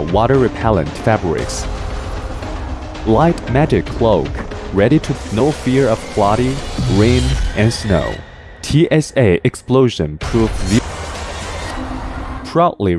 water-repellent fabrics. Light magic cloak, ready to no fear of flooding, rain, and snow. TSA explosion proof. Proudly